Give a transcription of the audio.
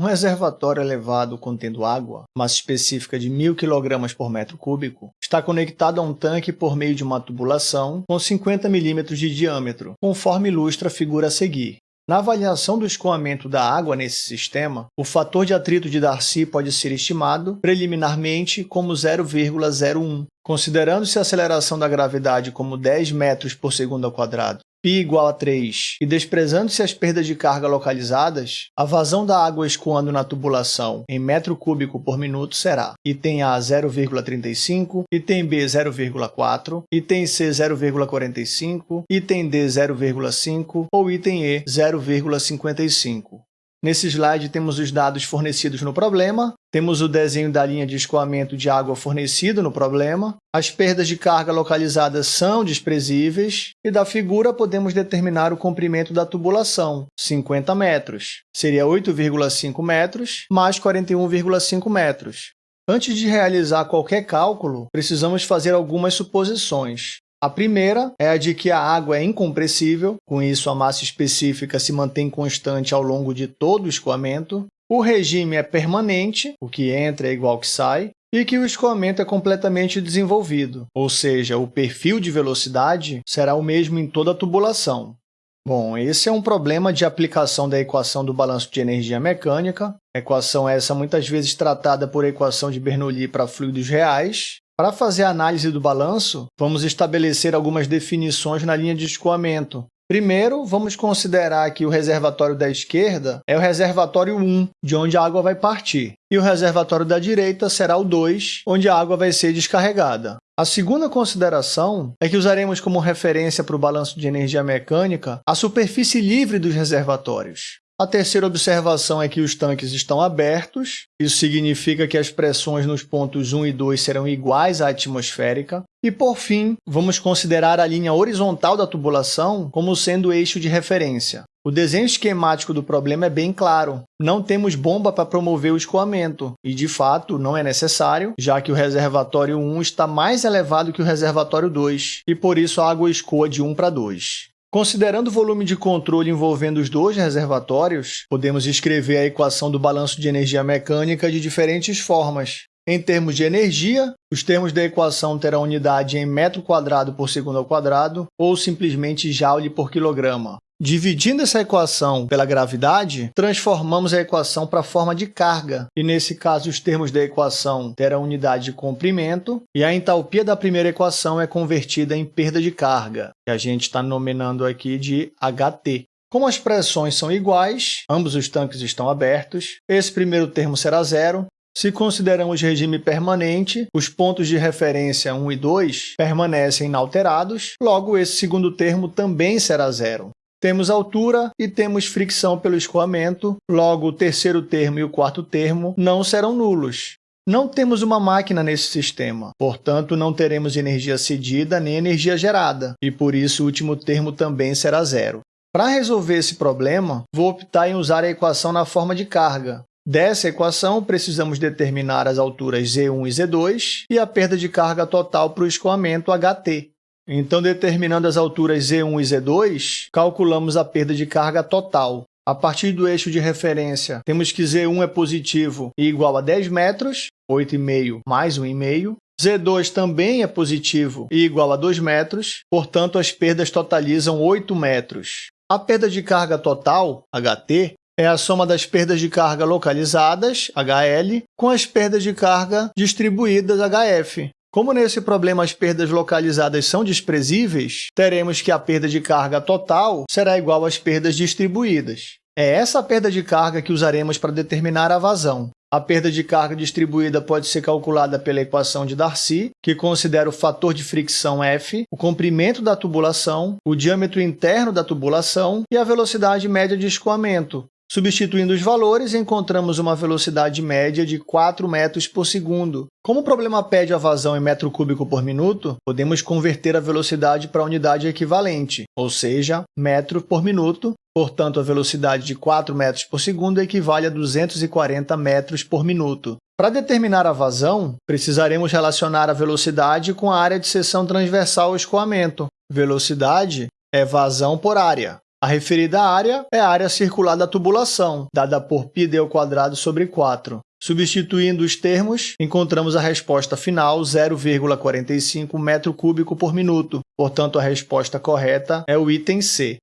Um reservatório elevado contendo água, massa específica de 1.000 kg por metro cúbico, está conectado a um tanque por meio de uma tubulação com 50 mm de diâmetro, conforme ilustra a figura a seguir. Na avaliação do escoamento da água nesse sistema, o fator de atrito de Darcy pode ser estimado preliminarmente como 0,01, considerando-se a aceleração da gravidade como 10 metros por segundo ao quadrado π igual a 3 e desprezando-se as perdas de carga localizadas, a vazão da água escoando na tubulação em metro cúbico por minuto será item A 0,35, item B 0,4, item C 0,45, item D 0,5 ou item E 0,55. Nesse slide temos os dados fornecidos no problema, temos o desenho da linha de escoamento de água fornecido no problema, as perdas de carga localizadas são desprezíveis e da figura podemos determinar o comprimento da tubulação, 50 metros. Seria 8,5 metros mais 41,5 metros. Antes de realizar qualquer cálculo, precisamos fazer algumas suposições. A primeira é a de que a água é incompressível, com isso a massa específica se mantém constante ao longo de todo o escoamento. O regime é permanente, o que entra é igual que sai, e que o escoamento é completamente desenvolvido, ou seja, o perfil de velocidade será o mesmo em toda a tubulação. Bom, esse é um problema de aplicação da equação do balanço de energia mecânica, equação essa muitas vezes tratada por equação de Bernoulli para fluidos reais, para fazer a análise do balanço, vamos estabelecer algumas definições na linha de escoamento. Primeiro, vamos considerar que o reservatório da esquerda é o reservatório 1, de onde a água vai partir, e o reservatório da direita será o 2, onde a água vai ser descarregada. A segunda consideração é que usaremos como referência para o balanço de energia mecânica a superfície livre dos reservatórios. A terceira observação é que os tanques estão abertos, isso significa que as pressões nos pontos 1 e 2 serão iguais à atmosférica. E, por fim, vamos considerar a linha horizontal da tubulação como sendo o eixo de referência. O desenho esquemático do problema é bem claro. Não temos bomba para promover o escoamento, e de fato não é necessário, já que o reservatório 1 está mais elevado que o reservatório 2, e por isso a água escoa de 1 para 2. Considerando o volume de controle envolvendo os dois reservatórios, podemos escrever a equação do balanço de energia mecânica de diferentes formas. Em termos de energia, os termos da equação terão unidade em metro quadrado por segundo ao quadrado ou simplesmente joule por quilograma. Dividindo essa equação pela gravidade, transformamos a equação para a forma de carga, e nesse caso os termos da equação terão unidade de comprimento, e a entalpia da primeira equação é convertida em perda de carga, que a gente está nominando aqui de HT. Como as pressões são iguais, ambos os tanques estão abertos, esse primeiro termo será zero, se consideramos regime permanente, os pontos de referência 1 e 2 permanecem inalterados, logo esse segundo termo também será zero. Temos altura e temos fricção pelo escoamento, logo o terceiro termo e o quarto termo não serão nulos. Não temos uma máquina nesse sistema, portanto, não teremos energia cedida nem energia gerada, e por isso o último termo também será zero. Para resolver esse problema, vou optar em usar a equação na forma de carga. Dessa equação, precisamos determinar as alturas Z1 e Z2 e a perda de carga total para o escoamento HT. Então, determinando as alturas Z1 e Z2, calculamos a perda de carga total. A partir do eixo de referência, temos que Z1 é positivo e igual a 10 metros, 8,5 mais 1,5. Z2 também é positivo e igual a 2 metros, portanto, as perdas totalizam 8 metros. A perda de carga total, HT, é a soma das perdas de carga localizadas, HL, com as perdas de carga distribuídas, HF. Como nesse problema as perdas localizadas são desprezíveis, teremos que a perda de carga total será igual às perdas distribuídas. É essa perda de carga que usaremos para determinar a vazão. A perda de carga distribuída pode ser calculada pela equação de Darcy, que considera o fator de fricção F, o comprimento da tubulação, o diâmetro interno da tubulação e a velocidade média de escoamento, Substituindo os valores, encontramos uma velocidade média de 4 metros por segundo. Como o problema pede a vazão em metro cúbico por minuto, podemos converter a velocidade para a unidade equivalente, ou seja, metro por minuto. Portanto, a velocidade de 4 metros por segundo equivale a 240 metros por minuto. Para determinar a vazão, precisaremos relacionar a velocidade com a área de seção transversal ao escoamento. Velocidade é vazão por área. A referida área é a área circular da tubulação, dada por πd ao quadrado sobre 4. Substituindo os termos, encontramos a resposta final 0,45 metro cúbico por minuto. Portanto, a resposta correta é o item C.